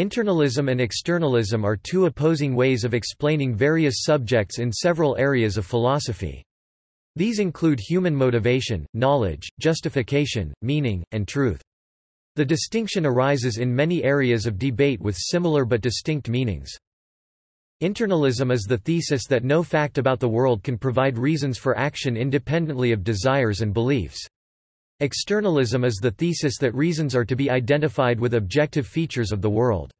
Internalism and externalism are two opposing ways of explaining various subjects in several areas of philosophy. These include human motivation, knowledge, justification, meaning, and truth. The distinction arises in many areas of debate with similar but distinct meanings. Internalism is the thesis that no fact about the world can provide reasons for action independently of desires and beliefs. Externalism is the thesis that reasons are to be identified with objective features of the world.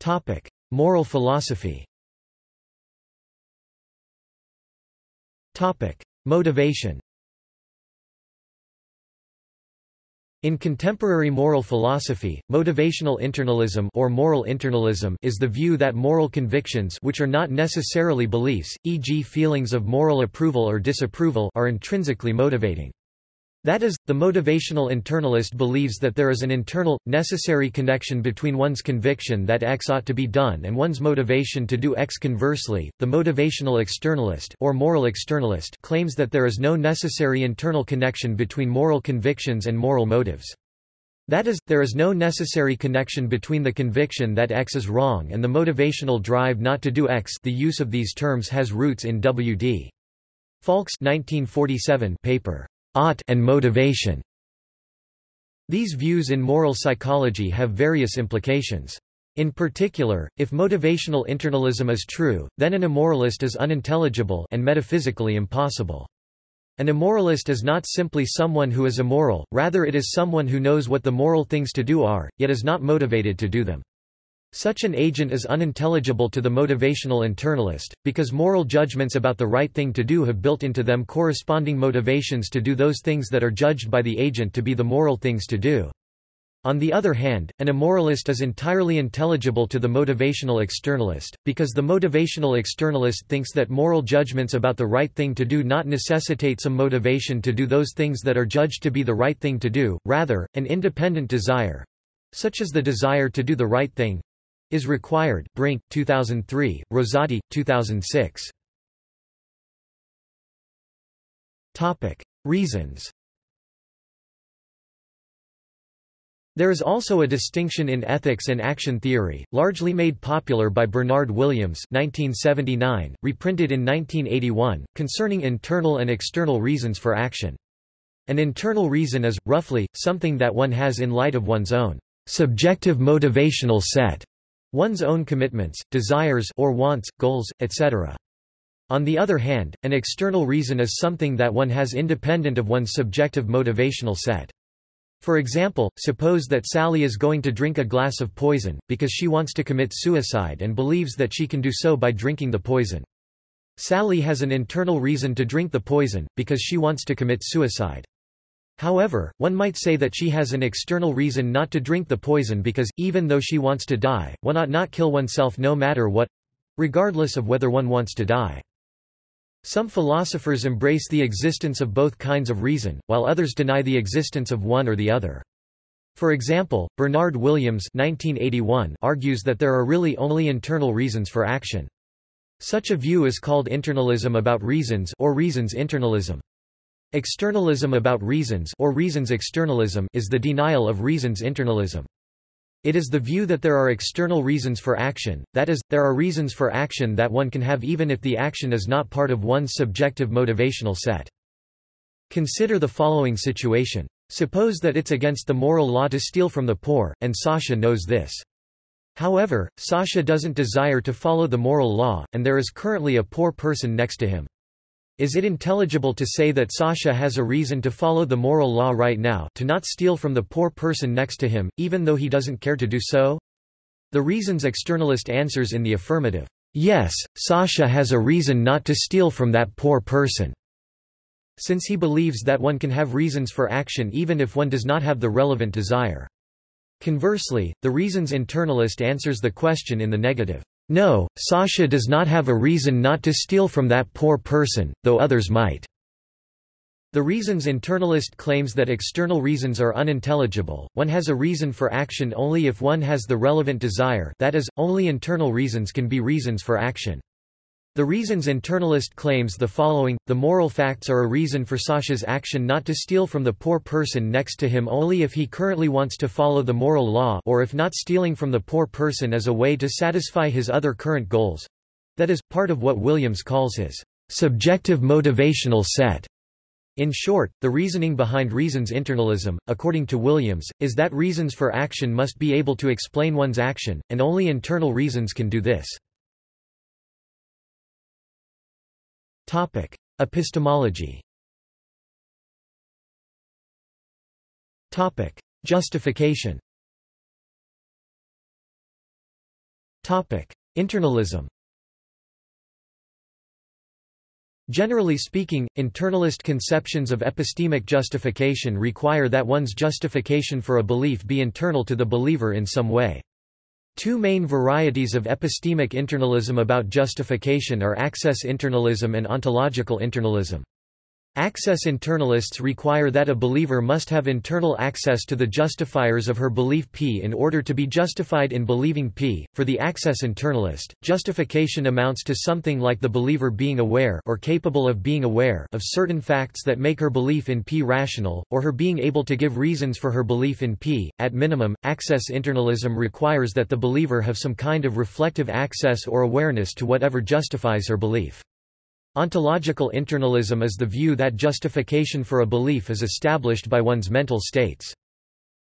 Topic: Moral philosophy Topic: Motivation In contemporary moral philosophy, motivational internalism or moral internalism is the view that moral convictions which are not necessarily beliefs, e.g. feelings of moral approval or disapproval are intrinsically motivating. That is, the motivational internalist believes that there is an internal, necessary connection between one's conviction that X ought to be done and one's motivation to do X. Conversely, the motivational externalist or moral externalist claims that there is no necessary internal connection between moral convictions and moral motives. That is, there is no necessary connection between the conviction that X is wrong and the motivational drive not to do X. The use of these terms has roots in W.D. Falk's 1947 paper ought and motivation. These views in moral psychology have various implications. In particular, if motivational internalism is true, then an immoralist is unintelligible and metaphysically impossible. An immoralist is not simply someone who is immoral, rather it is someone who knows what the moral things to do are, yet is not motivated to do them. Such an agent is unintelligible to the motivational internalist, because moral judgments about the right thing to do have built into them corresponding motivations to do those things that are judged by the agent to be the moral things to do. On the other hand, an immoralist is entirely intelligible to the motivational externalist, because the motivational externalist thinks that moral judgments about the right thing to do not necessitate some motivation to do those things that are judged to be the right thing to do, rather, an independent desire—such as the desire to do the right thing, is required. Brink, 2003, Rosati, 2006. Topic: Reasons. There is also a distinction in ethics and action theory, largely made popular by Bernard Williams 1979, reprinted in 1981, concerning internal and external reasons for action. An internal reason is, roughly, something that one has in light of one's own subjective motivational set one's own commitments, desires or wants, goals, etc. On the other hand, an external reason is something that one has independent of one's subjective motivational set. For example, suppose that Sally is going to drink a glass of poison, because she wants to commit suicide and believes that she can do so by drinking the poison. Sally has an internal reason to drink the poison, because she wants to commit suicide. However, one might say that she has an external reason not to drink the poison because, even though she wants to die, one ought not kill oneself no matter what—regardless of whether one wants to die. Some philosophers embrace the existence of both kinds of reason, while others deny the existence of one or the other. For example, Bernard Williams 1981 argues that there are really only internal reasons for action. Such a view is called internalism about reasons or reasons internalism. Externalism about reasons or reasons externalism is the denial of reasons internalism. It is the view that there are external reasons for action, that is, there are reasons for action that one can have even if the action is not part of one's subjective motivational set. Consider the following situation. Suppose that it's against the moral law to steal from the poor, and Sasha knows this. However, Sasha doesn't desire to follow the moral law, and there is currently a poor person next to him. Is it intelligible to say that Sasha has a reason to follow the moral law right now to not steal from the poor person next to him, even though he doesn't care to do so? The reasons externalist answers in the affirmative. Yes, Sasha has a reason not to steal from that poor person. Since he believes that one can have reasons for action even if one does not have the relevant desire. Conversely, the reasons internalist answers the question in the negative. No, Sasha does not have a reason not to steal from that poor person, though others might. The reasons internalist claims that external reasons are unintelligible, one has a reason for action only if one has the relevant desire that is, only internal reasons can be reasons for action. The reasons internalist claims the following, the moral facts are a reason for Sasha's action not to steal from the poor person next to him only if he currently wants to follow the moral law or if not stealing from the poor person as a way to satisfy his other current goals. That is, part of what Williams calls his subjective motivational set. In short, the reasoning behind reasons internalism, according to Williams, is that reasons for action must be able to explain one's action, and only internal reasons can do this. Topic: Epistemology. Topic: Justification. Topic: Internalism. Generally speaking, internalist conceptions of epistemic justification require that one's justification for a belief be internal to the believer in some way. Two main varieties of epistemic internalism about justification are access internalism and ontological internalism. Access internalists require that a believer must have internal access to the justifiers of her belief P in order to be justified in believing P. For the access internalist, justification amounts to something like the believer being aware or capable of being aware of certain facts that make her belief in P rational, or her being able to give reasons for her belief in P. At minimum, access internalism requires that the believer have some kind of reflective access or awareness to whatever justifies her belief. Ontological internalism is the view that justification for a belief is established by one's mental states.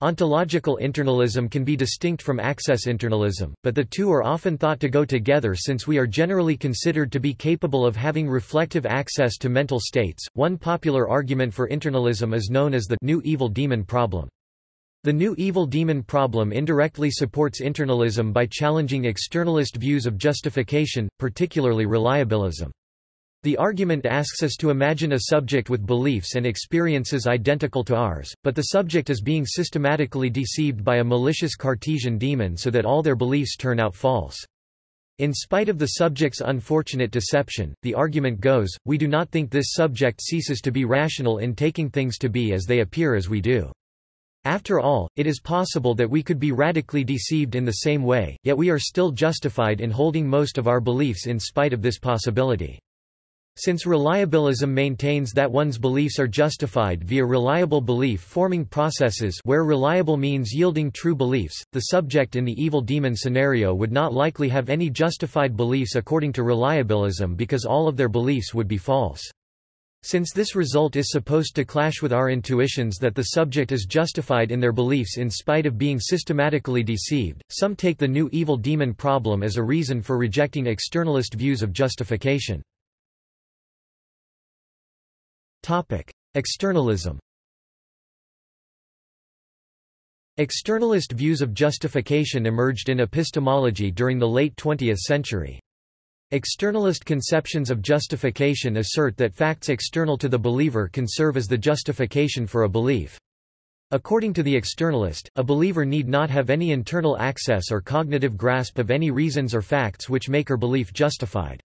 Ontological internalism can be distinct from access internalism, but the two are often thought to go together since we are generally considered to be capable of having reflective access to mental states. One popular argument for internalism is known as the new evil demon problem. The new evil demon problem indirectly supports internalism by challenging externalist views of justification, particularly reliabilism. The argument asks us to imagine a subject with beliefs and experiences identical to ours, but the subject is being systematically deceived by a malicious Cartesian demon so that all their beliefs turn out false. In spite of the subject's unfortunate deception, the argument goes, we do not think this subject ceases to be rational in taking things to be as they appear as we do. After all, it is possible that we could be radically deceived in the same way, yet we are still justified in holding most of our beliefs in spite of this possibility. Since reliabilism maintains that one's beliefs are justified via reliable belief-forming processes where reliable means yielding true beliefs, the subject in the evil demon scenario would not likely have any justified beliefs according to reliabilism because all of their beliefs would be false. Since this result is supposed to clash with our intuitions that the subject is justified in their beliefs in spite of being systematically deceived, some take the new evil demon problem as a reason for rejecting externalist views of justification. Externalism Externalist views of justification emerged in epistemology during the late 20th century. Externalist conceptions of justification assert that facts external to the believer can serve as the justification for a belief. According to the externalist, a believer need not have any internal access or cognitive grasp of any reasons or facts which make her belief justified.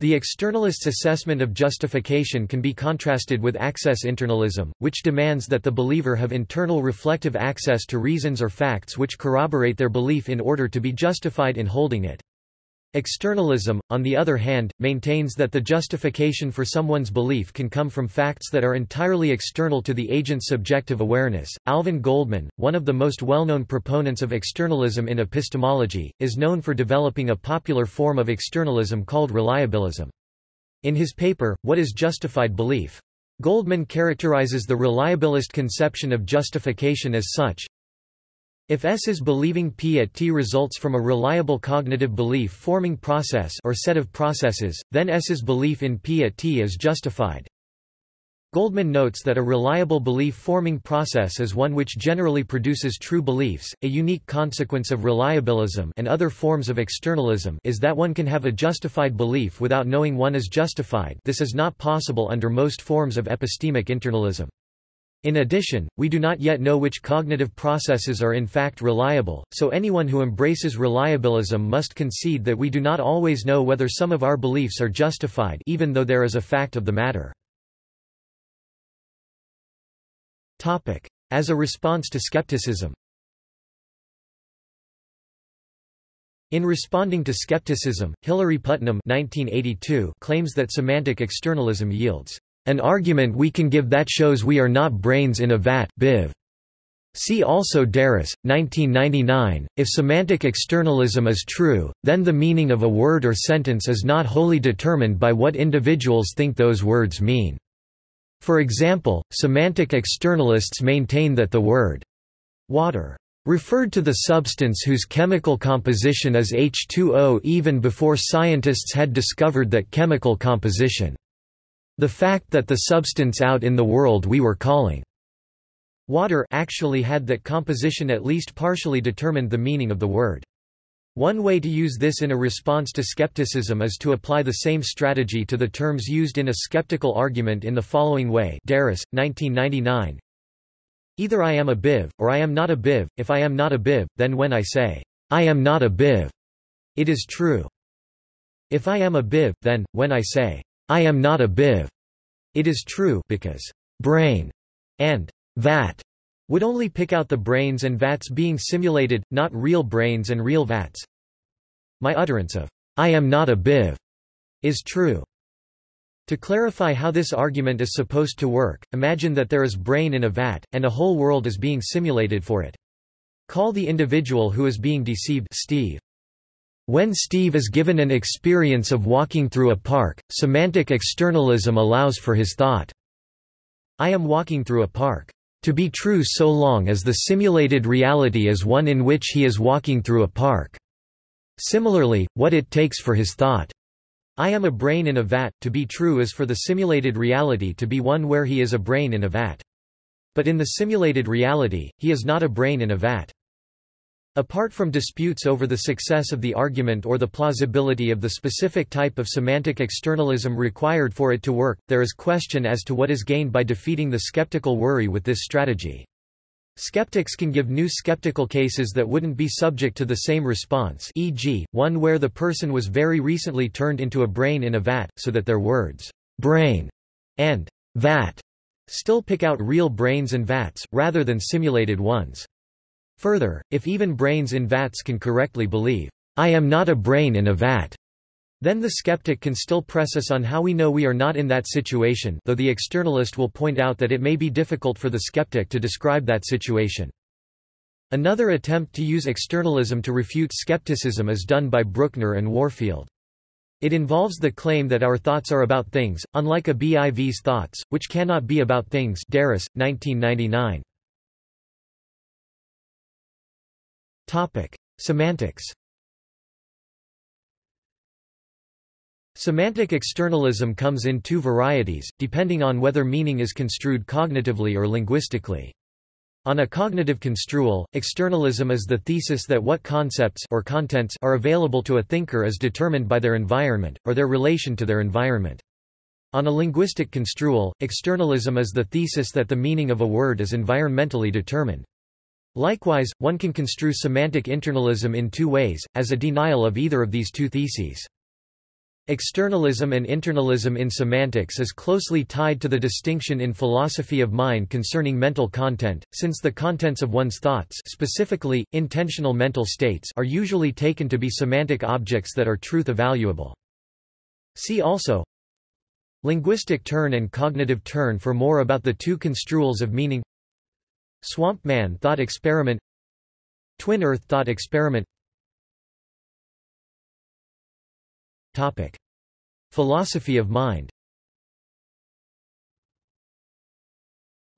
The externalist's assessment of justification can be contrasted with access internalism, which demands that the believer have internal reflective access to reasons or facts which corroborate their belief in order to be justified in holding it. Externalism, on the other hand, maintains that the justification for someone's belief can come from facts that are entirely external to the agent's subjective awareness. Alvin Goldman, one of the most well-known proponents of externalism in epistemology, is known for developing a popular form of externalism called reliabilism. In his paper, What is Justified Belief? Goldman characterizes the reliabilist conception of justification as such, if S is believing P at T results from a reliable cognitive belief-forming process or set of processes, then S's belief in P at T is justified. Goldman notes that a reliable belief-forming process is one which generally produces true beliefs. A unique consequence of reliabilism and other forms of externalism is that one can have a justified belief without knowing one is justified. This is not possible under most forms of epistemic internalism. In addition, we do not yet know which cognitive processes are in fact reliable, so anyone who embraces reliabilism must concede that we do not always know whether some of our beliefs are justified even though there is a fact of the matter. As a response to skepticism. In responding to skepticism, Hilary Putnam 1982 claims that semantic externalism yields an argument we can give that shows we are not brains in a vat Biv. See also DeRose, 1999. If semantic externalism is true, then the meaning of a word or sentence is not wholly determined by what individuals think those words mean. For example, semantic externalists maintain that the word water referred to the substance whose chemical composition is H2O even before scientists had discovered that chemical composition. The fact that the substance out in the world we were calling water actually had that composition at least partially determined the meaning of the word. One way to use this in a response to skepticism is to apply the same strategy to the terms used in a skeptical argument in the following way DeRose, 1999, Either I am a BIV, or I am not a BIV, if I am not a BIV, then when I say, I am not a BIV, it is true. If I am a BIV, then, when I say, I am not a BIV, it is true because brain and vat would only pick out the brains and vats being simulated, not real brains and real vats. My utterance of, I am not a BIV, is true. To clarify how this argument is supposed to work, imagine that there is brain in a vat, and a whole world is being simulated for it. Call the individual who is being deceived Steve. When Steve is given an experience of walking through a park, semantic externalism allows for his thought, I am walking through a park, to be true so long as the simulated reality is one in which he is walking through a park. Similarly, what it takes for his thought, I am a brain in a vat, to be true is for the simulated reality to be one where he is a brain in a vat. But in the simulated reality, he is not a brain in a vat. Apart from disputes over the success of the argument or the plausibility of the specific type of semantic externalism required for it to work, there is question as to what is gained by defeating the skeptical worry with this strategy. Skeptics can give new skeptical cases that wouldn't be subject to the same response e.g., one where the person was very recently turned into a brain in a vat, so that their words, brain and vat, still pick out real brains and vats, rather than simulated ones. Further, if even brains in vats can correctly believe, I am not a brain in a vat, then the skeptic can still press us on how we know we are not in that situation though the externalist will point out that it may be difficult for the skeptic to describe that situation. Another attempt to use externalism to refute skepticism is done by Brueckner and Warfield. It involves the claim that our thoughts are about things, unlike a BIV's thoughts, which cannot be about things DeRose, 1999. Semantics Semantic externalism comes in two varieties, depending on whether meaning is construed cognitively or linguistically. On a cognitive construal, externalism is the thesis that what concepts or contents are available to a thinker is determined by their environment, or their relation to their environment. On a linguistic construal, externalism is the thesis that the meaning of a word is environmentally determined. Likewise, one can construe semantic internalism in two ways, as a denial of either of these two theses. Externalism and internalism in semantics is closely tied to the distinction in philosophy of mind concerning mental content, since the contents of one's thoughts specifically, intentional mental states are usually taken to be semantic objects that are truth evaluable. See also Linguistic turn and cognitive turn for more about the two construals of meaning Swamp Man thought experiment Twin Earth thought experiment Topic. Philosophy of mind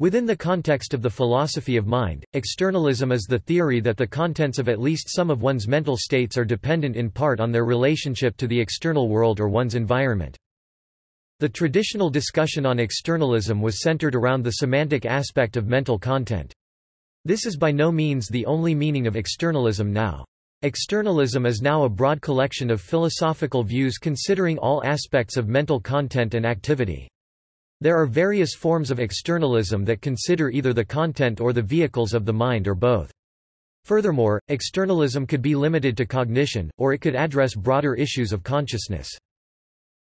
Within the context of the philosophy of mind, externalism is the theory that the contents of at least some of one's mental states are dependent in part on their relationship to the external world or one's environment. The traditional discussion on externalism was centered around the semantic aspect of mental content. This is by no means the only meaning of externalism now. Externalism is now a broad collection of philosophical views considering all aspects of mental content and activity. There are various forms of externalism that consider either the content or the vehicles of the mind or both. Furthermore, externalism could be limited to cognition, or it could address broader issues of consciousness.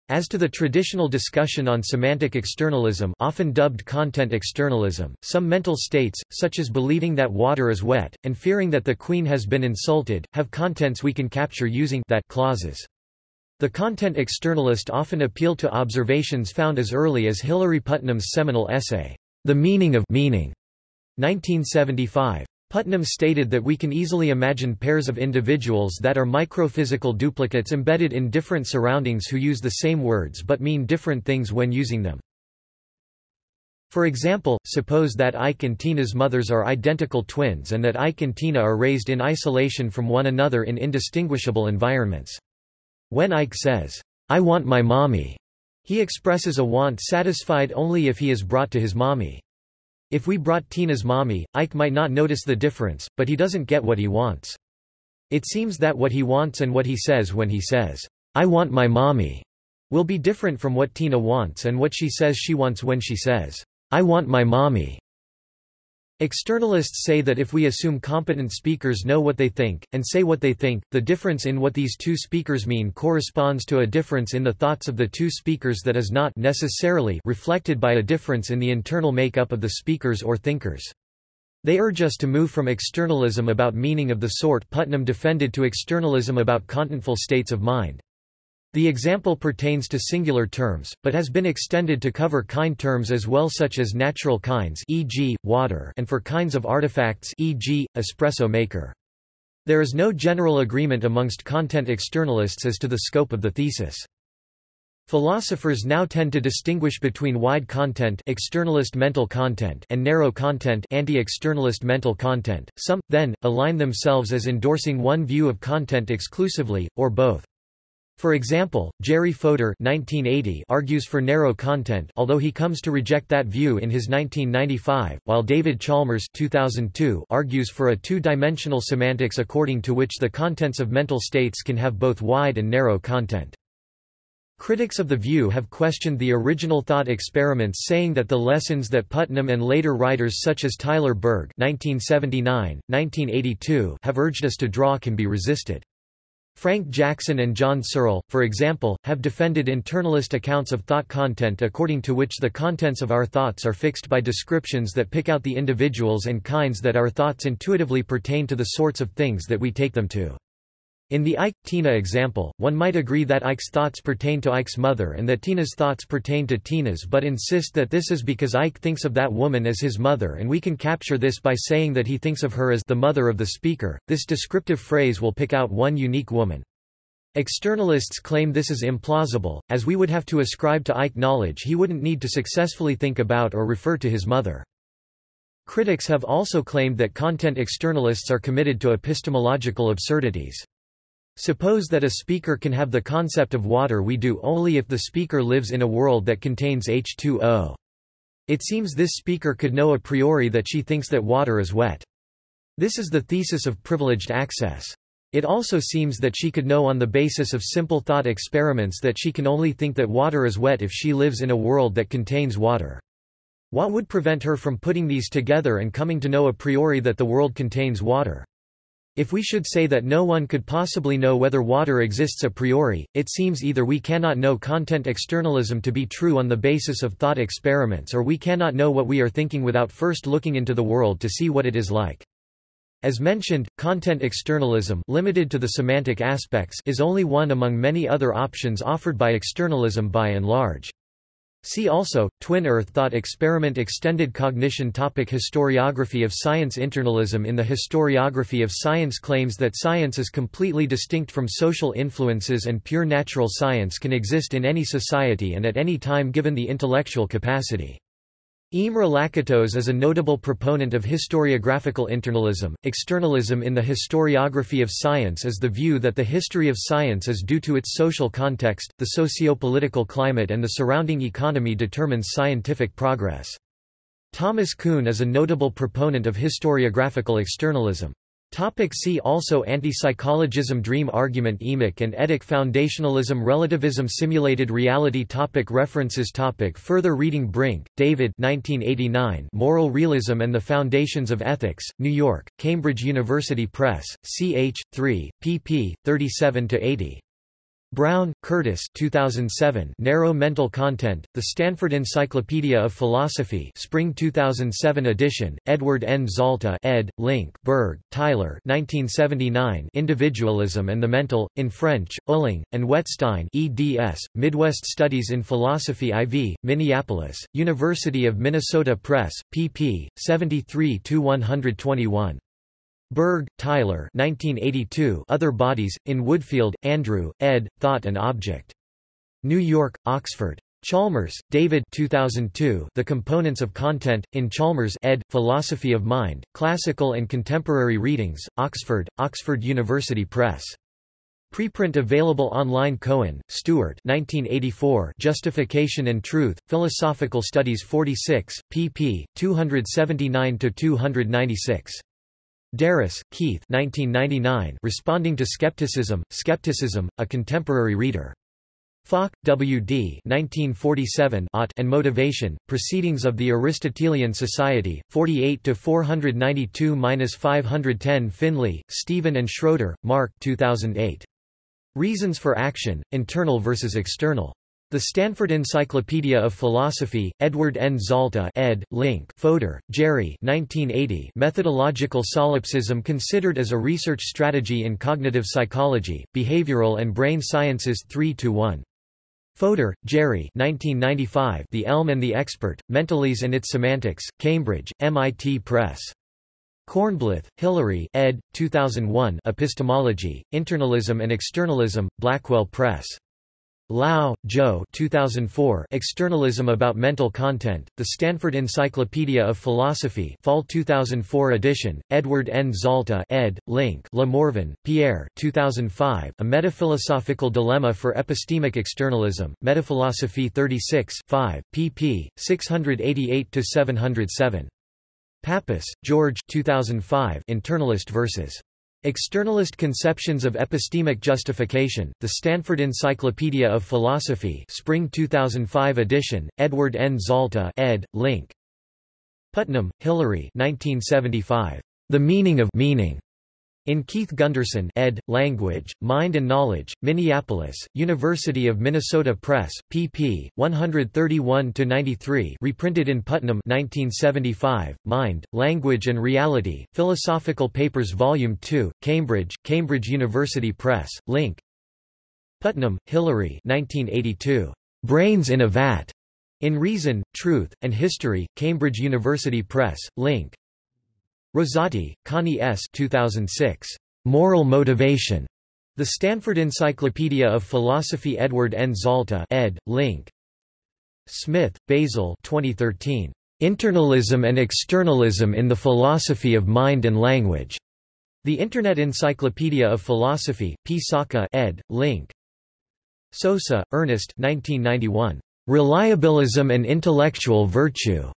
As to the traditional discussion on semantic externalism often dubbed content externalism, some mental states, such as believing that water is wet, and fearing that the queen has been insulted, have contents we can capture using that clauses. The content externalist often appeal to observations found as early as Hilary Putnam's seminal essay, The Meaning of Meaning, 1975. Putnam stated that we can easily imagine pairs of individuals that are microphysical duplicates embedded in different surroundings who use the same words but mean different things when using them. For example, suppose that Ike and Tina's mothers are identical twins and that Ike and Tina are raised in isolation from one another in indistinguishable environments. When Ike says, I want my mommy, he expresses a want satisfied only if he is brought to his mommy. If we brought Tina's mommy, Ike might not notice the difference, but he doesn't get what he wants. It seems that what he wants and what he says when he says, I want my mommy, will be different from what Tina wants and what she says she wants when she says, I want my mommy. Externalists say that if we assume competent speakers know what they think, and say what they think, the difference in what these two speakers mean corresponds to a difference in the thoughts of the two speakers that is not necessarily reflected by a difference in the internal makeup of the speakers or thinkers. They urge us to move from externalism about meaning of the sort Putnam defended to externalism about contentful states of mind. The example pertains to singular terms, but has been extended to cover kind terms as well such as natural kinds e.g., water and for kinds of artifacts e.g., espresso maker. There is no general agreement amongst content externalists as to the scope of the thesis. Philosophers now tend to distinguish between wide content externalist mental content and narrow content anti-externalist mental content. Some, then, align themselves as endorsing one view of content exclusively, or both. For example, Jerry Fodor 1980 argues for narrow content although he comes to reject that view in his 1995, while David Chalmers 2002 argues for a two-dimensional semantics according to which the contents of mental states can have both wide and narrow content. Critics of the view have questioned the original thought experiments saying that the lessons that Putnam and later writers such as Tyler Burge 1979, 1982 have urged us to draw can be resisted. Frank Jackson and John Searle, for example, have defended internalist accounts of thought content according to which the contents of our thoughts are fixed by descriptions that pick out the individuals and kinds that our thoughts intuitively pertain to the sorts of things that we take them to. In the Ike-Tina example, one might agree that Ike's thoughts pertain to Ike's mother and that Tina's thoughts pertain to Tina's but insist that this is because Ike thinks of that woman as his mother and we can capture this by saying that he thinks of her as the mother of the speaker. This descriptive phrase will pick out one unique woman. Externalists claim this is implausible, as we would have to ascribe to Ike knowledge he wouldn't need to successfully think about or refer to his mother. Critics have also claimed that content externalists are committed to epistemological absurdities. Suppose that a speaker can have the concept of water we do only if the speaker lives in a world that contains H2O. It seems this speaker could know a priori that she thinks that water is wet. This is the thesis of privileged access. It also seems that she could know on the basis of simple thought experiments that she can only think that water is wet if she lives in a world that contains water. What would prevent her from putting these together and coming to know a priori that the world contains water? If we should say that no one could possibly know whether water exists a priori, it seems either we cannot know content externalism to be true on the basis of thought experiments or we cannot know what we are thinking without first looking into the world to see what it is like. As mentioned, content externalism limited to the semantic aspects is only one among many other options offered by externalism by and large. See also, Twin Earth Thought Experiment Extended Cognition topic Historiography of science Internalism in the historiography of science claims that science is completely distinct from social influences and pure natural science can exist in any society and at any time given the intellectual capacity. Imre Lakatos is a notable proponent of historiographical internalism. Externalism in the historiography of science is the view that the history of science is due to its social context, the socio-political climate and the surrounding economy determines scientific progress. Thomas Kuhn is a notable proponent of historiographical externalism. Topic see also Anti-psychologism Dream argument EMIC and ETIC Foundationalism Relativism Simulated reality topic References topic Further reading Brink, David 1989 Moral Realism and the Foundations of Ethics, New York, Cambridge University Press, ch. 3, pp. 37–80. Brown, Curtis 2007 Narrow Mental Content, The Stanford Encyclopedia of Philosophy Spring 2007 edition, Edward N. Zalta ed., Link Burge, Tyler 1979 Individualism and the Mental, in French, Uehling, and Wettstein eds, Midwest Studies in Philosophy IV, Minneapolis, University of Minnesota Press, pp. 73–121. Burge, Tyler 1982 Other Bodies, in Woodfield, Andrew, ed., Thought and Object. New York, Oxford. Chalmers, David 2002 The Components of Content, in Chalmers ed., Philosophy of Mind, Classical and Contemporary Readings, Oxford, Oxford University Press. Preprint available online Cohen, Stewart 1984 Justification and Truth, Philosophical Studies 46, pp. 279–296. DeRose, Keith 1999 Responding to Skepticism, Skepticism, A Contemporary Reader. Falk, W. D. 1947 and Motivation, Proceedings of the Aristotelian Society, 48–492–510 Finlay, Stephen and Schroeder, Mark 2008. Reasons for Action, Internal versus External. The Stanford Encyclopedia of Philosophy, Edward N. Zalta ed., Link Fodor, Jerry 1980 Methodological solipsism considered as a research strategy in cognitive psychology, behavioral and brain sciences 3–1. Fodor, Jerry 1995 The Elm and the Expert, Mentalese and its Semantics, Cambridge, MIT Press. Kornblith, Hilary ed. 2001 Epistemology, Internalism and Externalism, Blackwell Press. Lau, Joe 2004 Externalism about Mental Content, The Stanford Encyclopedia of Philosophy Fall 2004 edition, Edward N. Zalta ed., Link Le Morvan, Pierre 2005 A Metaphilosophical Dilemma for Epistemic Externalism, Metaphilosophy 36 5, pp. 688–707. Pappas, George 2005 Internalist versus Externalist Conceptions of Epistemic Justification, The Stanford Encyclopedia of Philosophy Spring 2005 edition, Edward N. Zalta ed., Link. Putnam, Hilary 1975. The Meaning of Meaning. In Keith Gunderson ed., Language, Mind and Knowledge, Minneapolis, University of Minnesota Press, pp. 131–93 reprinted in Putnam 1975, Mind, Language and Reality, Philosophical Papers Volume 2, Cambridge, Cambridge University Press, Link. Putnam, Hilary 1982. Brains in a Vat. In Reason, Truth, and History, Cambridge University Press, Link. Rosati, Connie S. 2006. Moral Motivation. The Stanford Encyclopedia of Philosophy Edward N. Zalta ed., Link. Smith, Basil 2013. Internalism and Externalism in the Philosophy of Mind and Language. The Internet Encyclopedia of Philosophy, P. Sacca ed., Link. Sosa, Ernest 1991. Reliabilism and Intellectual Virtue.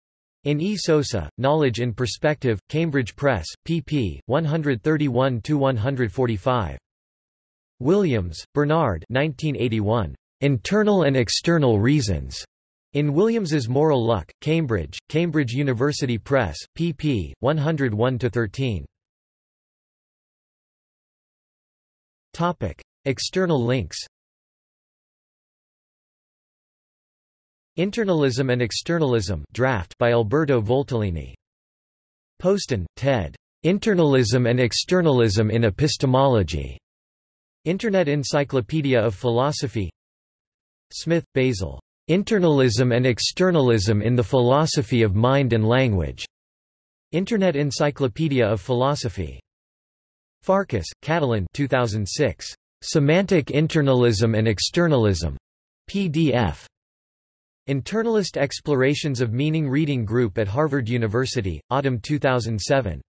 In E. Sosa, Knowledge in Perspective, Cambridge Press, pp. 131–145. Williams, Bernard 1981. Internal and External Reasons. In Williams's Moral Luck, Cambridge, Cambridge University Press, pp. 101–13. External links Internalism and Externalism draft by Alberto Voltolini. Poston, Ted. Internalism and Externalism in Epistemology. Internet Encyclopedia of Philosophy Smith, Basil. Internalism and Externalism in the Philosophy of Mind and Language. Internet Encyclopedia of Philosophy. Farkas, Katalin 2006. Semantic Internalism and Externalism. PDF. Internalist Explorations of Meaning Reading Group at Harvard University, Autumn 2007.